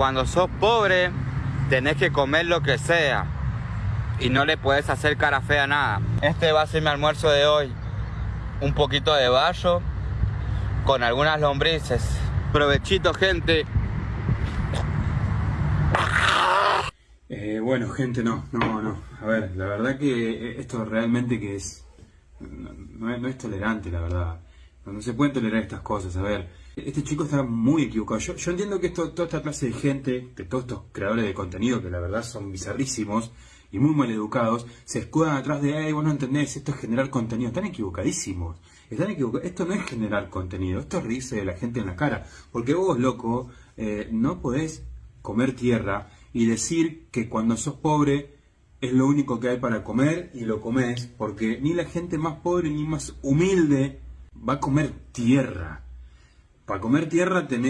cuando sos pobre tenés que comer lo que sea y no le puedes hacer cara fea a nada. Este va a ser mi almuerzo de hoy. Un poquito de bayo con algunas lombrices. Provechito, gente. Eh, bueno, gente, no, no, no. A ver, la verdad que esto realmente que es... No, no es, no es tolerante, la verdad. No, no se pueden tolerar estas cosas. A ver, este chico está muy equivocado. Yo, entiendo que esto, toda esta clase de gente, que todos estos creadores de contenido, que la verdad son bizarrísimos y muy mal educados, se escudan atrás de, ay, vos no entendés, esto es generar contenido. Están equivocadísimos. Están equivocados. Esto no es generar contenido, esto es reírse de la gente en la cara. Porque vos, loco, eh, no podés comer tierra y decir que cuando sos pobre es lo único que hay para comer y lo comes, porque ni la gente más pobre ni más humilde va a comer tierra. Para comer tierra tenés